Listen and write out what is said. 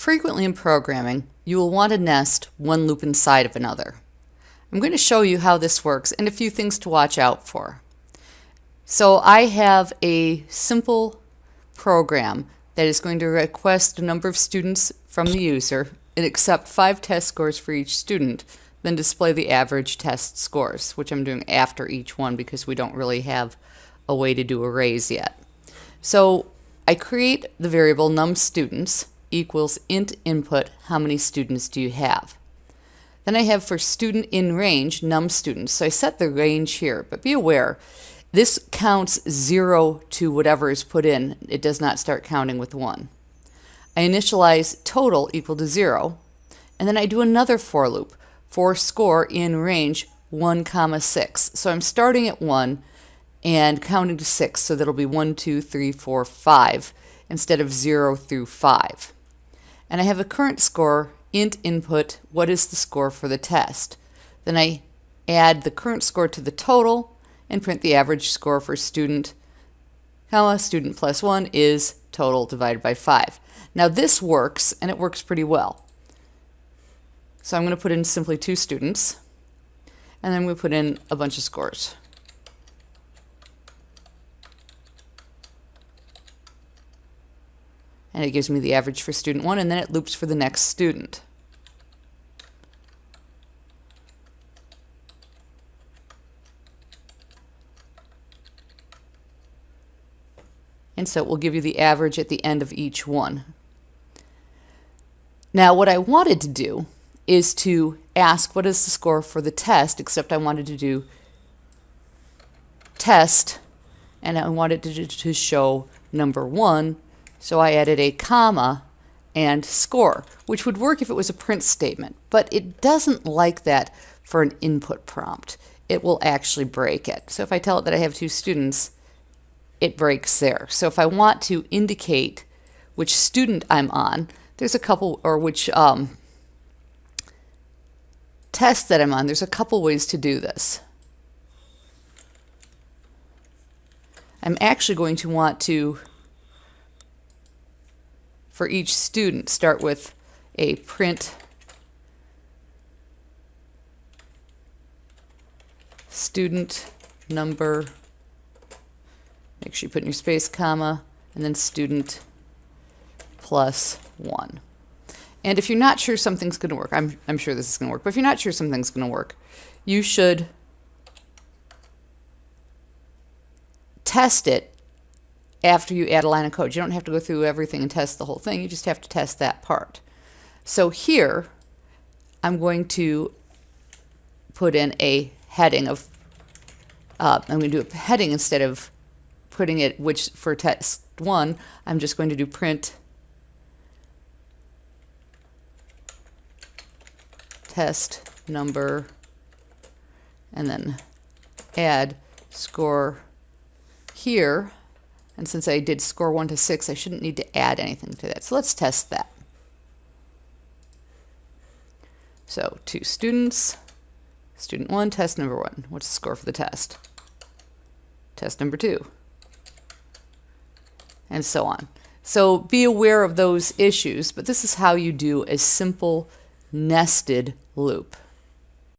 Frequently in programming, you will want to nest one loop inside of another. I'm going to show you how this works and a few things to watch out for. So I have a simple program that is going to request a number of students from the user and accept five test scores for each student, then display the average test scores, which I'm doing after each one because we don't really have a way to do arrays yet. So I create the variable num students equals int input, how many students do you have? Then I have for student in range, num students. So I set the range here, but be aware, this counts zero to whatever is put in. It does not start counting with one. I initialize total equal to zero, and then I do another for loop for score in range 1 comma 6. So I'm starting at 1 and counting to 6, so that'll be 1, 2, 3, 4, 5 instead of 0 through 5 and I have a current score int input what is the score for the test. Then I add the current score to the total and print the average score for student comma student plus 1 is total divided by 5. Now this works and it works pretty well. So I'm going to put in simply two students and then we put in a bunch of scores. And it gives me the average for student one and then it loops for the next student. And so it will give you the average at the end of each one. Now what I wanted to do is to ask what is the score for the test, except I wanted to do test and I wanted to, to show number one so I added a comma and score, which would work if it was a print statement, but it doesn't like that for an input prompt. It will actually break it. So if I tell it that I have two students, it breaks there. So if I want to indicate which student I'm on, there's a couple, or which um, test that I'm on, there's a couple ways to do this. I'm actually going to want to for each student. Start with a print student number. Make sure you put in your space comma and then student plus one. And if you're not sure something's going to work I'm, I'm sure this is going to work but if you're not sure something's going to work you should test it after you add a line of code. You don't have to go through everything and test the whole thing. You just have to test that part. So here, I'm going to put in a heading of, uh, I'm going to do a heading instead of putting it, which for test one, I'm just going to do print test number and then add score here and since I did score 1 to 6, I shouldn't need to add anything to that. So let's test that. So two students, student 1, test number 1. What's the score for the test? Test number 2. And so on. So be aware of those issues, but this is how you do a simple nested loop.